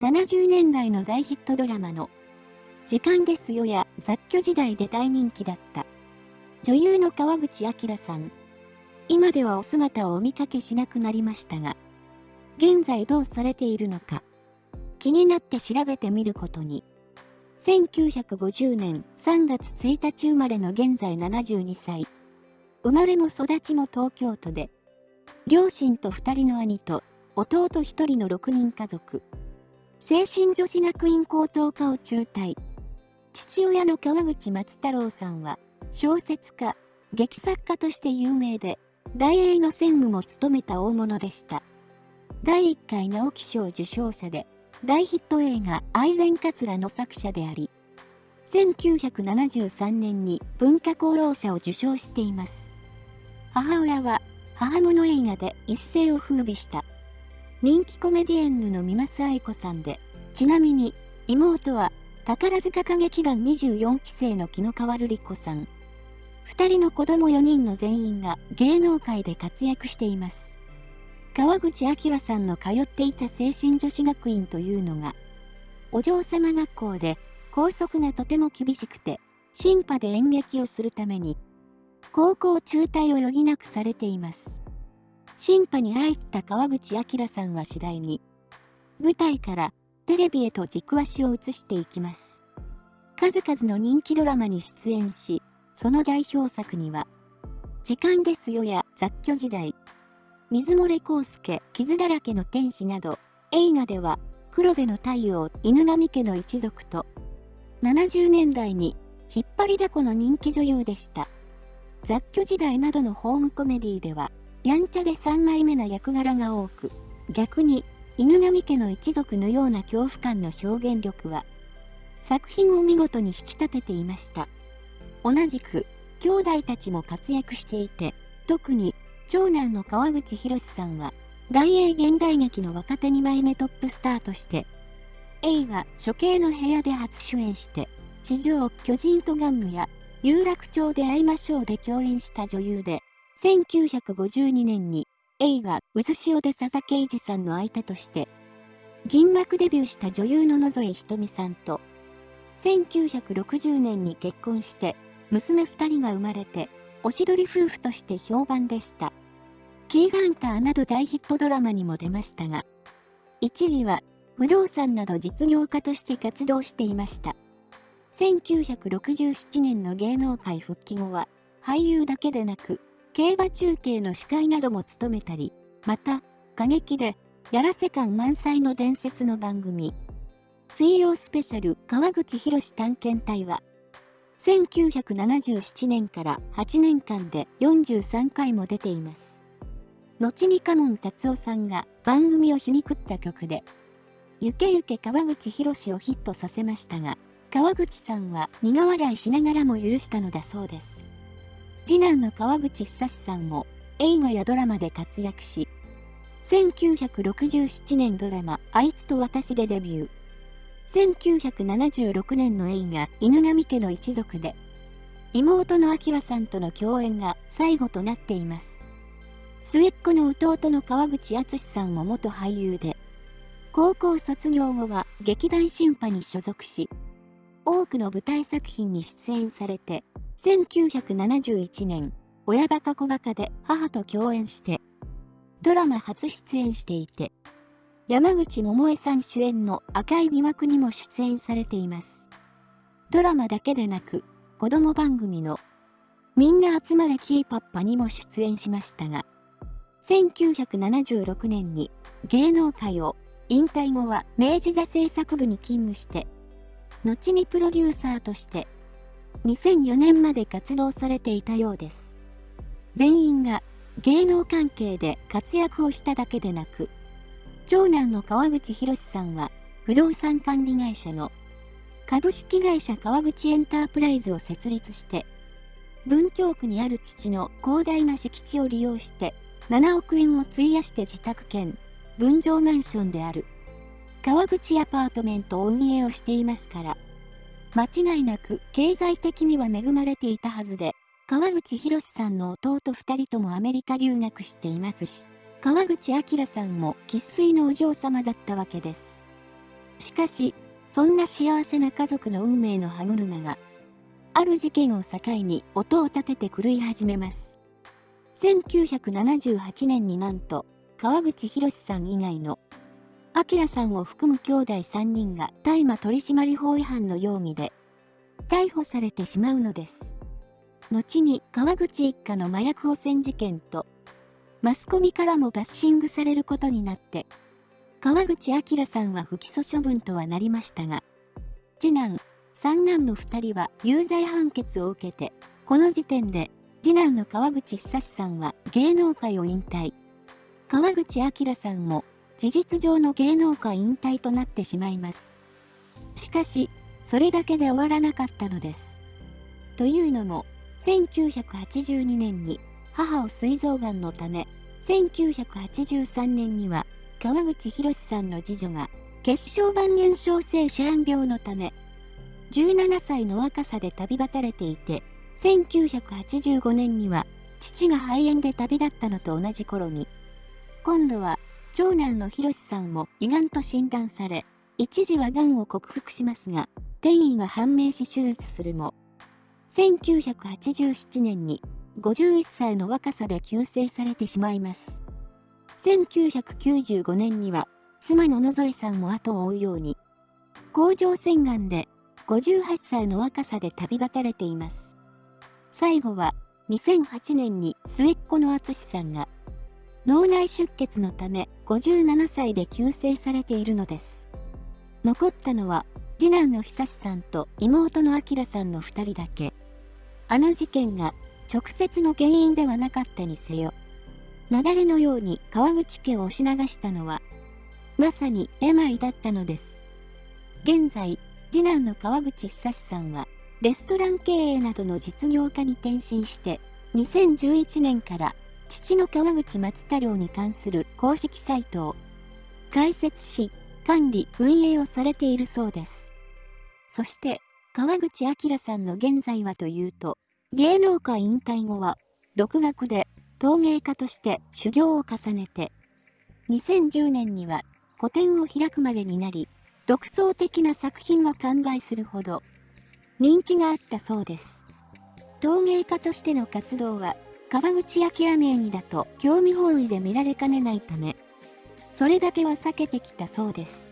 70年代の大ヒットドラマの時間ですよや雑居時代で大人気だった女優の川口明さん。今ではお姿をお見かけしなくなりましたが、現在どうされているのか、気になって調べてみることに。1950年3月1日生まれの現在72歳。生まれも育ちも東京都で、両親と2人の兄と弟1人の6人家族。精神女子学院高等科を中退。父親の川口松太郎さんは、小説家、劇作家として有名で、大英の専務も務めた大物でした。第1回直木賞受賞者で、大ヒット映画愛禅桂の作者であり、1973年に文化功労者を受賞しています。母親は母物映画で一世を風靡した人気コメディエンヌの三松愛子さんで、ちなみに妹は宝塚歌劇団24期生の木野川瑠璃子さん。2人の子供4人の全員が芸能界で活躍しています。川口明さんの通っていた精神女子学院というのが、お嬢様学校で校則がとても厳しくて、審判で演劇をするために、高校中退を余儀なくされています。審判に入った川口明さんは次第に、舞台からテレビへと軸足を移していきます。数々の人気ドラマに出演し、その代表作には、時間ですよや雑居時代、水漏れ康介、傷だらけの天使など、映画では、黒部の太陽、犬神家の一族と、70年代に引っ張りだこの人気女優でした。雑居時代などのホームコメディでは、やんちゃで3枚目な役柄が多く、逆に犬神家の一族のような恐怖感の表現力は、作品を見事に引き立てていました。同じく、兄弟たちも活躍していて、特に長男の川口博さんは、大英現代劇の若手2枚目トップスターとして、映画処刑の部屋で初主演して、地上巨人と玩具や有楽町で会いましょうで共演した女優で、1952年に映画、渦潮で佐々木二さんの相手として、銀幕デビューした女優の野添ひとみさんと、1960年に結婚して、娘2人が生まれて、おしどり夫婦として評判でした。キーガンターなど大ヒットドラマにも出ましたが、一時は不動産など実業家として活動していました。1967年の芸能界復帰後は、俳優だけでなく、競馬中継の司会なども務めたり、また、過激で、やらせ感満載の伝説の番組、水曜スペシャル川口博探検隊は、1977年から8年間で43回も出ています。後にカモン達夫さんが番組を皮肉った曲で、ゆけゆけ川口博をヒットさせましたが、川口さんは苦笑いしながらも許したのだそうです。次男の川口久志さんも映画やドラマで活躍し、1967年ドラマあいつと私でデビュー。1976年の映画犬神家の一族で、妹の明さんとの共演が最後となっています。末っ子の弟の川口敦さんも元俳優で、高校卒業後は劇団新派に所属し、多くの舞台作品に出演されて、1971年、親バカ子バカで母と共演して、ドラマ初出演していて、山口百恵さん主演の赤い疑惑にも出演されています。ドラマだけでなく、子供番組のみんな集まれキーパッパにも出演しましたが、1976年に芸能界を引退後は明治座製作部に勤務して、後にプロデューサーとして2004年まで活動されていたようです。全員が芸能関係で活躍をしただけでなく、長男の川口博さんは不動産管理会社の株式会社川口エンタープライズを設立して、文京区にある父の広大な敷地を利用して7億円を費やして自宅兼分譲マンションである川口アパートメントを運営をしていますから、間違いなく経済的には恵まれていたはずで、川口博さんの弟2人ともアメリカ留学していますし、川口明さんも生粋のお嬢様だったわけです。しかし、そんな幸せな家族の運命の歯車が、ある事件を境に音を立てて狂い始めます。1978年になんと、川口博さん以外の、明さんを含む兄弟3人が大麻取締法違反の容疑で、逮捕されてしまうのです。後に川口一家の麻薬汚染事件と、マスコミからもバッシングされることになって、川口明さんは不起訴処分とはなりましたが、次男、三男の2人は有罪判決を受けて、この時点で次男の川口久志さんは芸能界を引退。川口明さんも事実上の芸能界引退となってしまいます。しかし、それだけで終わらなかったのです。というのも、1982年に母を膵臓がんのため、1983年には川口博さんの次女が血小板減少性シャーン病のため、17歳の若さで旅立たれていて、1985年には父が肺炎で旅立ったのと同じ頃に、今度は長男の博さんも胃がんと診断され、一時はがんを克服しますが、転移が判明し手術するも、1987年に51歳の若さで急逝されてしまいます。1995年には妻の野添さんも後を追うように、甲状腺がんで58歳の若さで旅立たれています。最後は2008年に末っ子の淳さんが脳内出血のため57歳で急逝されているのです。残ったのは次男の久さんと妹の明さんの2人だけ。あの事件が直接の原因ではなかったにせよ。雪崩のように川口家を押し流したのは、まさに病だったのです。現在、次男の川口久志さんは、レストラン経営などの実業家に転身して、2011年から父の川口松太郎に関する公式サイトを開設し、管理、運営をされているそうです。そして、川口明さんの現在はというと、芸能界引退後は、独学で陶芸家として修行を重ねて、2010年には個展を開くまでになり、独創的な作品が完売するほど人気があったそうです。陶芸家としての活動は、川口明名義だと興味本位で見られかねないため、それだけは避けてきたそうです。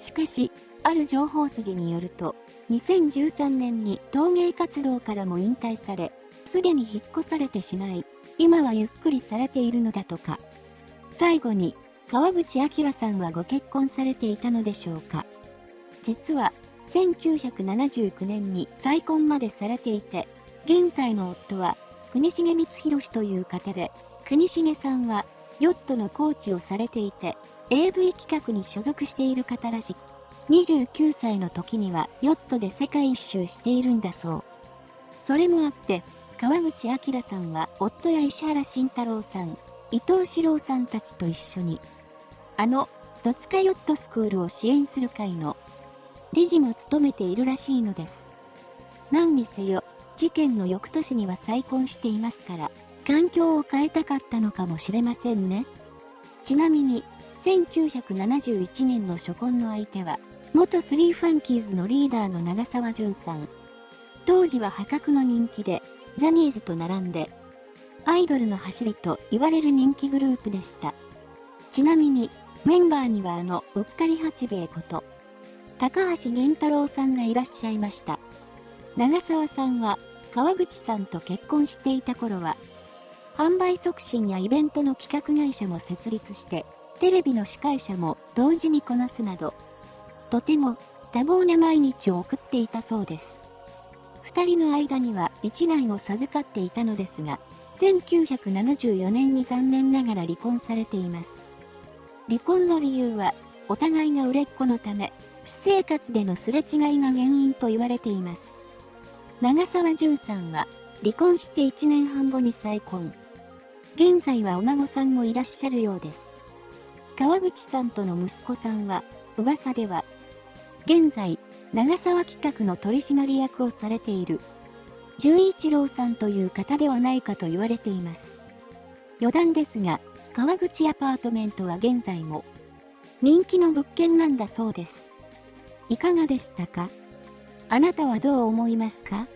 しかし、ある情報筋によると、2013年に陶芸活動からも引退され、すでに引っ越されてしまい、今はゆっくりされているのだとか。最後に、川口明さんはご結婚されていたのでしょうか。実は、1979年に再婚までされていて、現在の夫は国重光弘という方で、国重さんはヨットのコーチをされていて、AV 企画に所属している方らしく、29歳の時にはヨットで世界一周しているんだそう。それもあって、川口明さんは夫や石原慎太郎さん、伊藤史郎さんたちと一緒に、あの、戸塚ヨットスクールを支援する会の理事も務めているらしいのです。何にせよ、事件の翌年には再婚していますから、環境を変えたかったのかもしれませんね。ちなみに、1971年の初婚の相手は、元スリーファンキーズのリーダーの長澤淳さん。当時は破格の人気で、ジャニーズと並んで、アイドルの走りと言われる人気グループでした。ちなみに、メンバーにはあの、うっかり八兵衛こと、高橋源太郎さんがいらっしゃいました。長澤さんは川口さんと結婚していた頃は、販売促進やイベントの企画会社も設立して、テレビの司会者も同時にこなすなど、とても多忙な毎日を送っていたそうです。二人の間には一男を授かっていたのですが、1974年に残念ながら離婚されています。離婚の理由は、お互いが売れっ子のため、私生活でのすれ違いが原因と言われています。長澤淳さんは、離婚して1年半後に再婚。現在はお孫さんもいらっしゃるようです。川口さんとの息子さんは、噂では、現在、長沢企画の取締役をされている、純一郎さんという方ではないかと言われています。余談ですが、川口アパートメントは現在も、人気の物件なんだそうです。いかがでしたか？あなたはどう思いますか？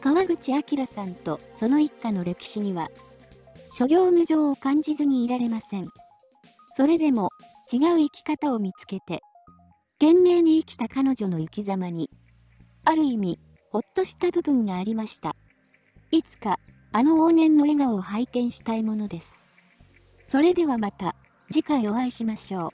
川口明さんとその一家の歴史には、諸行無常を感じずにいられません。それでも、違う生き方を見つけて、懸命に生きた彼女の生き様に、ある意味、ほっとした部分がありました。いつか、あの往年の笑顔を拝見したいものです。それではまた、次回お会いしましょう。